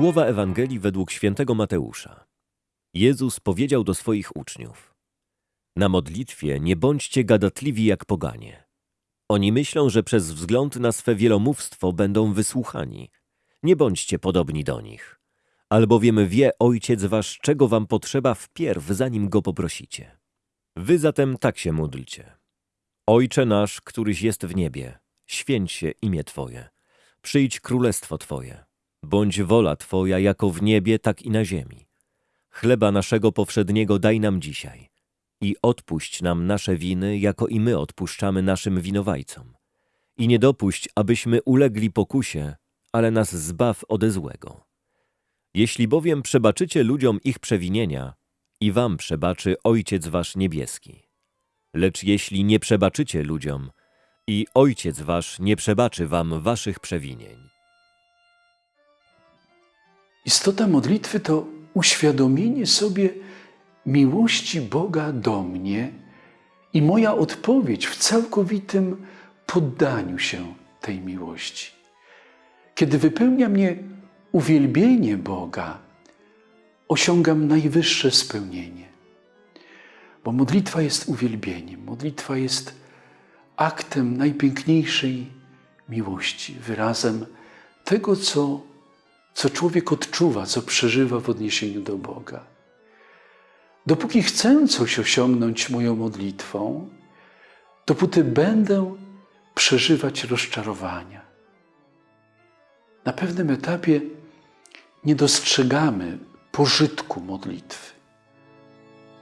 Słowa Ewangelii według świętego Mateusza. Jezus powiedział do swoich uczniów: Na modlitwie nie bądźcie gadatliwi jak poganie. Oni myślą, że przez wzgląd na swe wielomówstwo będą wysłuchani. Nie bądźcie podobni do nich. Albowiem wie Ojciec wasz, czego wam potrzeba wpierw, zanim go poprosicie. Wy zatem tak się módlcie. Ojcze nasz, któryś jest w niebie, święć się imię Twoje. Przyjdź królestwo Twoje. Bądź wola Twoja jako w niebie, tak i na ziemi. Chleba naszego powszedniego daj nam dzisiaj i odpuść nam nasze winy, jako i my odpuszczamy naszym winowajcom. I nie dopuść, abyśmy ulegli pokusie, ale nas zbaw ode złego. Jeśli bowiem przebaczycie ludziom ich przewinienia, i wam przebaczy Ojciec wasz niebieski. Lecz jeśli nie przebaczycie ludziom, i Ojciec wasz nie przebaczy wam waszych przewinień. Istota modlitwy to uświadomienie sobie miłości Boga do mnie i moja odpowiedź w całkowitym poddaniu się tej miłości. Kiedy wypełnia mnie uwielbienie Boga, osiągam najwyższe spełnienie. Bo modlitwa jest uwielbieniem, modlitwa jest aktem najpiękniejszej miłości, wyrazem tego, co, co człowiek odczuwa, co przeżywa w odniesieniu do Boga. Dopóki chcę coś osiągnąć moją modlitwą, dopóty będę przeżywać rozczarowania. Na pewnym etapie nie dostrzegamy pożytku modlitwy.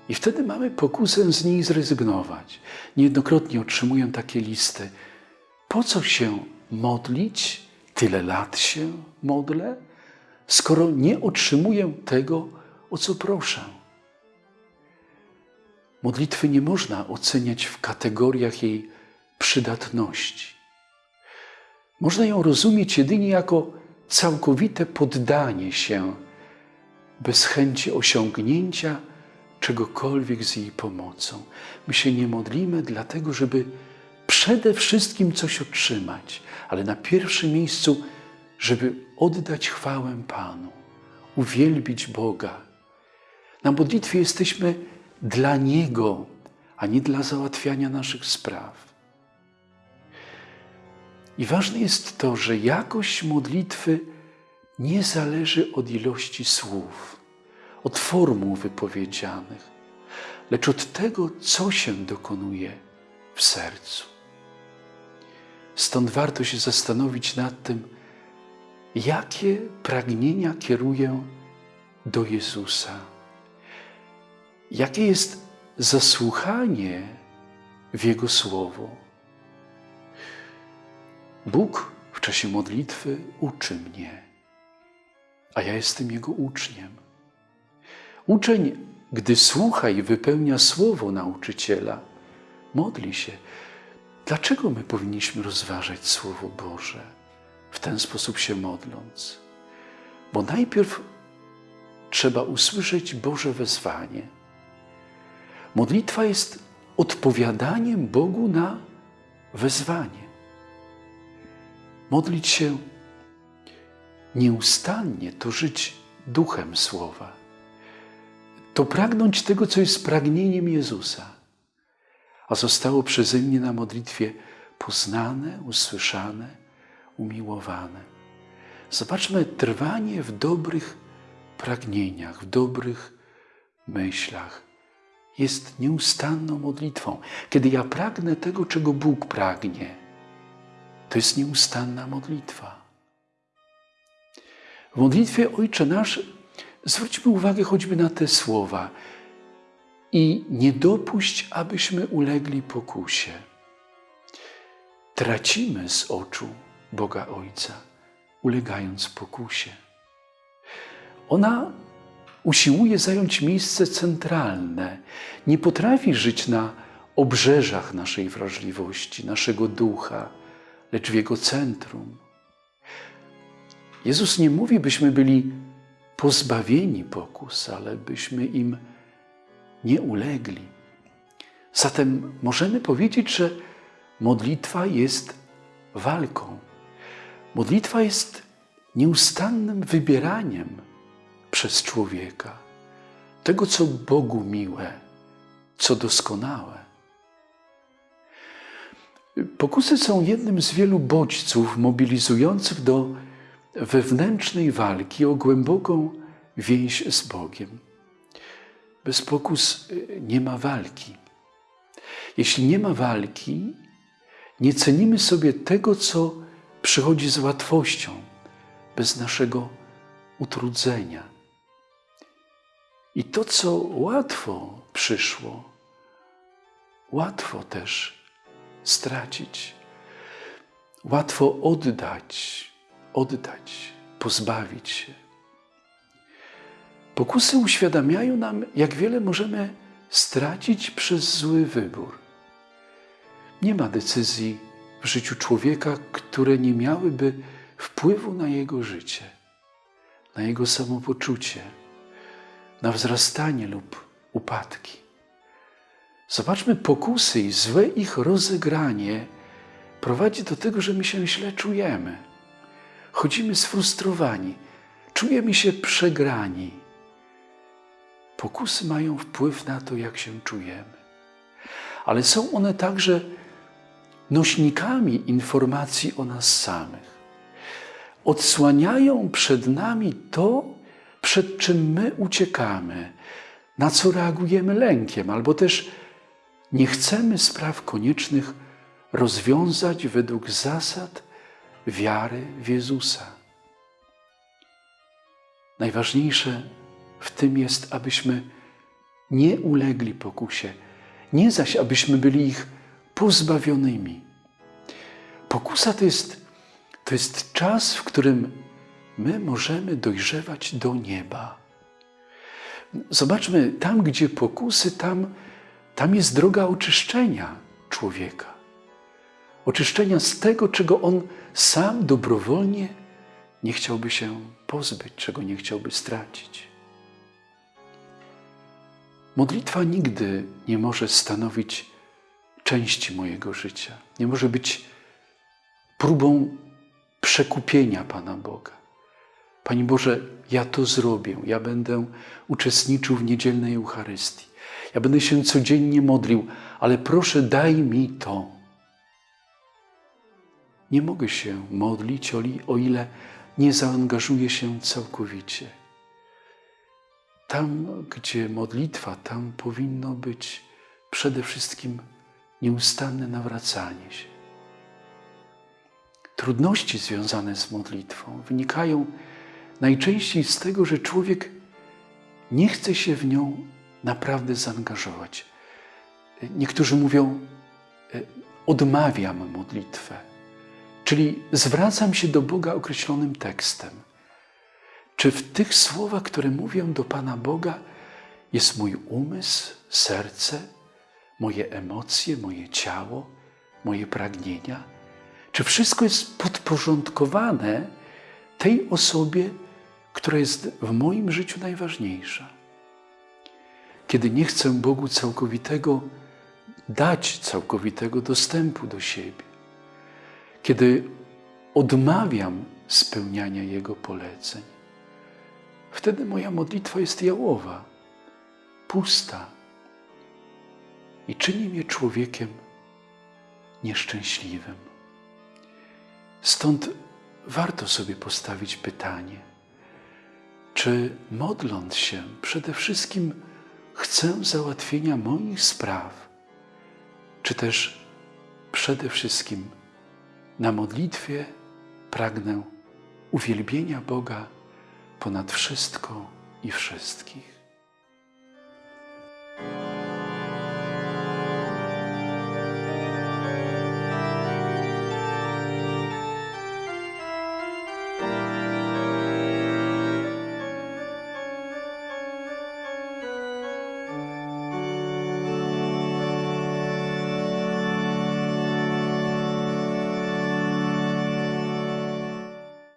I wtedy mamy pokusę z niej zrezygnować. Niejednokrotnie otrzymuję takie listy. Po co się modlić? Tyle lat się modlę, skoro nie otrzymuję tego, o co proszę. Modlitwy nie można oceniać w kategoriach jej przydatności. Można ją rozumieć jedynie jako całkowite poddanie się bez chęci osiągnięcia czegokolwiek z jej pomocą. My się nie modlimy dlatego, żeby przede wszystkim coś otrzymać, ale na pierwszym miejscu, żeby oddać chwałę Panu, uwielbić Boga. Na modlitwie jesteśmy dla Niego, a nie dla załatwiania naszych spraw. I ważne jest to, że jakość modlitwy nie zależy od ilości słów, od formuł wypowiedzianych, lecz od tego, co się dokonuje w sercu. Stąd warto się zastanowić nad tym, jakie pragnienia kieruję do Jezusa. Jakie jest zasłuchanie w Jego Słowo. Bóg w czasie modlitwy uczy mnie a ja jestem Jego uczniem. Uczeń, gdy słucha i wypełnia słowo nauczyciela, modli się. Dlaczego my powinniśmy rozważać Słowo Boże w ten sposób się modląc? Bo najpierw trzeba usłyszeć Boże wezwanie. Modlitwa jest odpowiadaniem Bogu na wezwanie. Modlić się nieustannie to żyć duchem Słowa. To pragnąć tego, co jest pragnieniem Jezusa, a zostało przeze mnie na modlitwie poznane, usłyszane, umiłowane. Zobaczmy trwanie w dobrych pragnieniach, w dobrych myślach. Jest nieustanną modlitwą. Kiedy ja pragnę tego, czego Bóg pragnie, to jest nieustanna modlitwa. W modlitwie Ojcze Nasz zwróćmy uwagę choćby na te słowa i nie dopuść, abyśmy ulegli pokusie. Tracimy z oczu Boga Ojca, ulegając pokusie. Ona usiłuje zająć miejsce centralne, nie potrafi żyć na obrzeżach naszej wrażliwości, naszego ducha, lecz w jego centrum. Jezus nie mówi, byśmy byli pozbawieni pokus, ale byśmy im nie ulegli. Zatem możemy powiedzieć, że modlitwa jest walką. Modlitwa jest nieustannym wybieraniem przez człowieka tego, co Bogu miłe, co doskonałe. Pokusy są jednym z wielu bodźców mobilizujących do wewnętrznej walki o głęboką więź z Bogiem. Bez pokus y, nie ma walki. Jeśli nie ma walki, nie cenimy sobie tego, co przychodzi z łatwością, bez naszego utrudzenia. I to, co łatwo przyszło, łatwo też stracić, łatwo oddać, oddać, pozbawić się. Pokusy uświadamiają nam, jak wiele możemy stracić przez zły wybór. Nie ma decyzji w życiu człowieka, które nie miałyby wpływu na jego życie, na jego samopoczucie, na wzrastanie lub upadki. Zobaczmy, pokusy i złe ich rozegranie prowadzi do tego, że my się źle czujemy. Chodzimy sfrustrowani, czujemy się przegrani. Pokusy mają wpływ na to, jak się czujemy. Ale są one także nośnikami informacji o nas samych. Odsłaniają przed nami to, przed czym my uciekamy, na co reagujemy lękiem, albo też nie chcemy spraw koniecznych rozwiązać według zasad wiary w Jezusa. Najważniejsze w tym jest, abyśmy nie ulegli pokusie, nie zaś abyśmy byli ich pozbawionymi. Pokusa to jest, to jest czas, w którym my możemy dojrzewać do nieba. Zobaczmy, tam gdzie pokusy, tam, tam jest droga oczyszczenia człowieka. Oczyszczenia z tego, czego on sam dobrowolnie nie chciałby się pozbyć, czego nie chciałby stracić. Modlitwa nigdy nie może stanowić części mojego życia. Nie może być próbą przekupienia Pana Boga. Panie Boże, ja to zrobię. Ja będę uczestniczył w niedzielnej Eucharystii. Ja będę się codziennie modlił, ale proszę, daj mi to. Nie mogę się modlić, o ile nie zaangażuję się całkowicie. Tam, gdzie modlitwa, tam powinno być przede wszystkim nieustanne nawracanie się. Trudności związane z modlitwą wynikają najczęściej z tego, że człowiek nie chce się w nią naprawdę zaangażować. Niektórzy mówią, e, odmawiam modlitwę, czyli zwracam się do Boga określonym tekstem. Czy w tych słowach, które mówię do Pana Boga, jest mój umysł, serce, moje emocje, moje ciało, moje pragnienia? Czy wszystko jest podporządkowane tej osobie, która jest w moim życiu najważniejsza? Kiedy nie chcę Bogu całkowitego dać całkowitego dostępu do siebie, kiedy odmawiam spełniania Jego poleceń, wtedy moja modlitwa jest jałowa, pusta i czyni mnie człowiekiem nieszczęśliwym. Stąd warto sobie postawić pytanie, czy modląc się przede wszystkim chcę załatwienia moich spraw, czy też przede wszystkim na modlitwie pragnę uwielbienia Boga ponad wszystko i wszystkich.